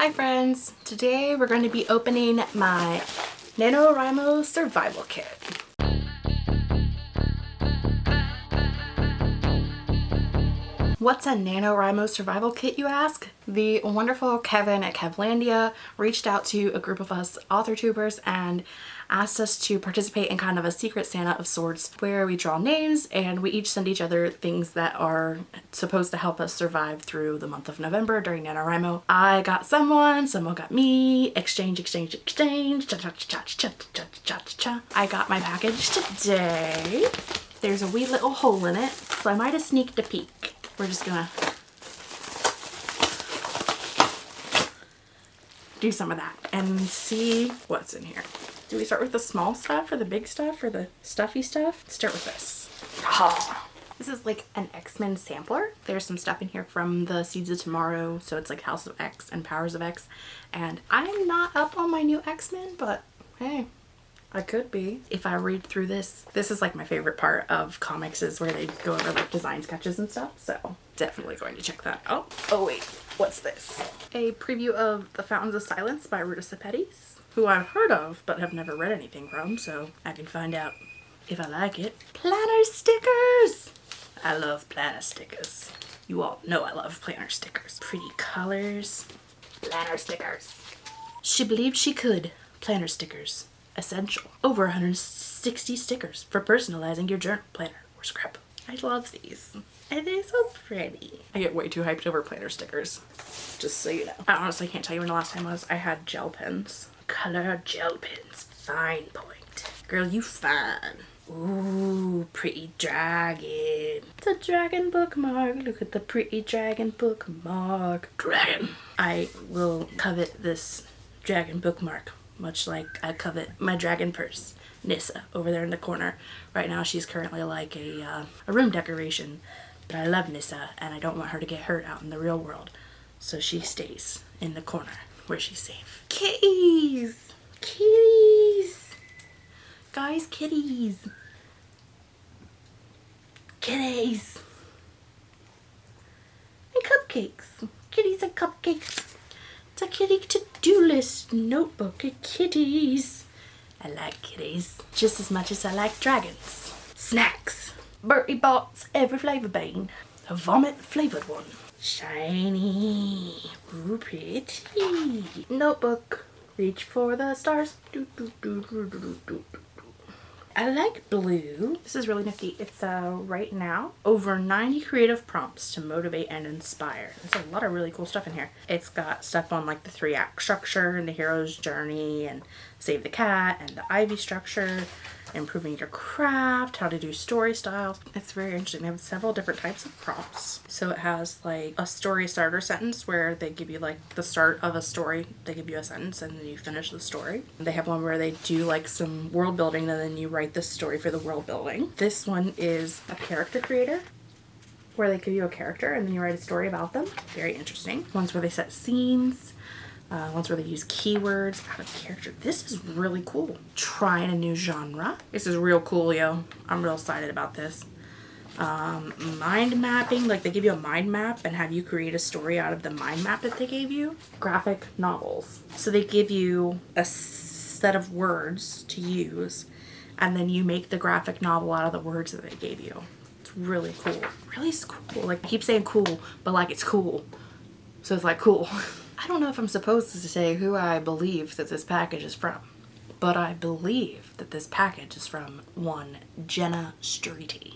Hi friends! Today we're going to be opening my NaNoWriMo Survival Kit. What's a NaNoWriMo survival kit you ask? The wonderful Kevin at Kevlandia reached out to a group of us author tubers and asked us to participate in kind of a secret Santa of sorts where we draw names and we each send each other things that are supposed to help us survive through the month of November during NaNoWriMo. I got someone, someone got me, exchange, exchange, exchange, cha cha cha cha cha cha cha cha. I got my package today. There's a wee little hole in it, so I might have sneaked a peek. We're just gonna do some of that and see what's in here. Do we start with the small stuff or the big stuff or the stuffy stuff? Let's start with this. Oh. This is like an X-Men sampler. There's some stuff in here from the Seeds of Tomorrow. So it's like House of X and Powers of X. And I'm not up on my new X-Men, but hey, I could be. If I read through this, this is like my favorite part of comics is where they go over like design sketches and stuff. So definitely going to check that out. Oh wait, what's this? A preview of The Fountains of Silence by Ruta Sepetys, who I've heard of but have never read anything from. So I can find out if I like it. Planner stickers! I love planner stickers. You all know I love planner stickers. Pretty colors. Planner stickers. She believed she could. Planner stickers essential. Over 160 stickers for personalizing your journal planner or scrapbook. I love these. And they're so pretty. I get way too hyped over planner stickers, just so you know. I honestly can't tell you when the last time was I had gel pens. Color gel pens. Fine point. Girl, you fine. Ooh, pretty dragon. It's a dragon bookmark. Look at the pretty dragon bookmark. Dragon. I will covet this dragon bookmark much like I covet my dragon purse, Nissa, over there in the corner. Right now she's currently like a, uh, a room decoration, but I love Nissa and I don't want her to get hurt out in the real world. So she stays in the corner where she's safe. Kitties! Kitties! Guys, kitties! Kitties! And cupcakes! Kitties and cupcakes! It's a kitty to-do list notebook. of Kitties. I like kitties just as much as I like dragons. Snacks. Bertie Bott's every flavor bean. A vomit flavored one. Shiny. Ooh, pretty. Notebook. Reach for the stars. Do, do, do, I like blue. This is really nifty. It's uh, right now over 90 creative prompts to motivate and inspire. There's a lot of really cool stuff in here. It's got stuff on like the three act structure and the hero's journey and save the cat and the ivy structure improving your craft, how to do story styles. It's very interesting. They have several different types of prompts. So it has like a story starter sentence where they give you like the start of a story. They give you a sentence and then you finish the story. They have one where they do like some world building and then you write the story for the world building. This one is a character creator where they give you a character and then you write a story about them. Very interesting. Ones where they set scenes uh, ones where they use keywords out of character. This is really cool. Trying a new genre. This is real cool, yo. I'm real excited about this. Um, mind mapping, like they give you a mind map and have you create a story out of the mind map that they gave you. Graphic novels. So they give you a set of words to use and then you make the graphic novel out of the words that they gave you. It's really cool. Really cool. Like I keep saying cool, but like it's cool. So it's like cool. I don't know if I'm supposed to say who I believe that this package is from, but I believe that this package is from one Jenna Streety.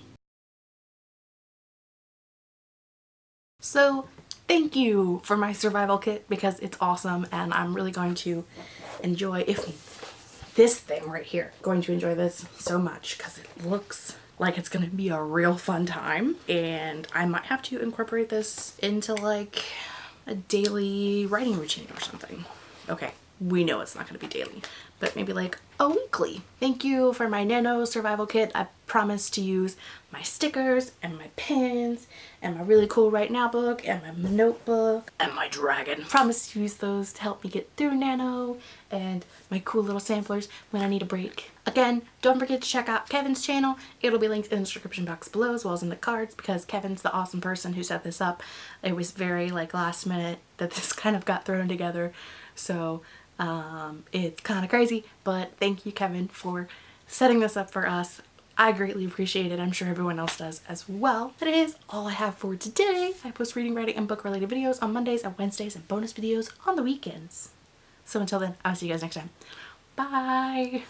So thank you for my survival kit because it's awesome and I'm really going to enjoy if this thing right here going to enjoy this so much because it looks like it's gonna be a real fun time and I might have to incorporate this into like a daily writing routine or something. Okay, we know it's not going to be daily, but maybe like a weekly. Thank you for my nano survival kit. I promise to use my stickers and my pins and my really cool right now book and my notebook and my dragon. Promise to use those to help me get through nano and my cool little samplers when I need a break. Again, don't forget to check out Kevin's channel. It'll be linked in the description box below as well as in the cards because Kevin's the awesome person who set this up. It was very like last minute that this kind of got thrown together. So um, it's kind of crazy, but thank you Kevin for setting this up for us. I greatly appreciate it. I'm sure everyone else does as well. That is all I have for today. I post reading, writing, and book related videos on Mondays and Wednesdays and bonus videos on the weekends. So until then, I'll see you guys next time. Bye!